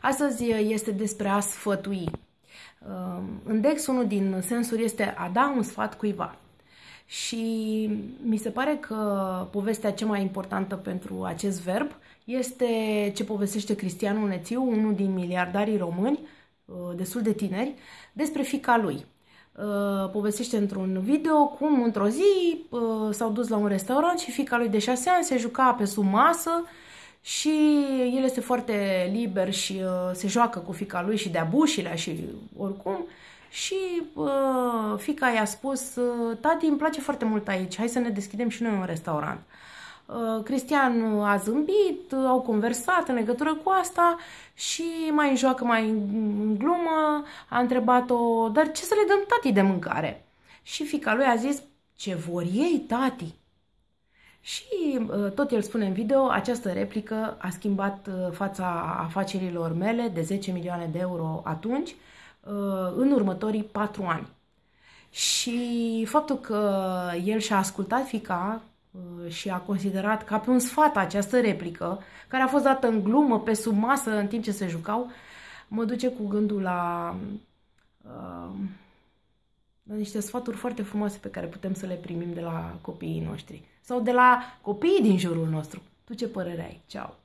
Astăzi este despre a sfătui. În Dex, unul din sensuri este a da un sfat cuiva. Și mi se pare că povestea cea mai importantă pentru acest verb este ce povestește Cristian Nețiu, unul din miliardarii români, destul de tineri, despre fica lui. Povestește într-un video cum într-o zi s-au dus la un restaurant și fica lui de șase ani se juca pe sub masă și el este foarte liber și uh, se joacă cu fica lui și de-a bușilea și oricum. Și uh, fica i-a spus, uh, tati, îmi place foarte mult aici, hai să ne deschidem și noi un restaurant. Uh, Cristian a zâmbit, uh, au conversat în legătură cu asta și mai în joacă, mai în glumă, a întrebat-o, dar ce să le dăm tati de mâncare? Și fica lui a zis, ce vor ei, tati? Și uh, tot el spune în video, această replică a schimbat uh, fața afacerilor mele de 10 milioane de euro atunci, uh, în următorii 4 ani. Și faptul că el și-a ascultat fica și a considerat ca pe un sfat această replică, care a fost dată în glumă, pe sub masă, în timp ce se jucau, mă duce cu gândul la, la niște sfaturi foarte frumoase pe care putem să le primim de la copiii noștri sau de la copiii din jurul nostru. Tu ce părere ai? Ceau!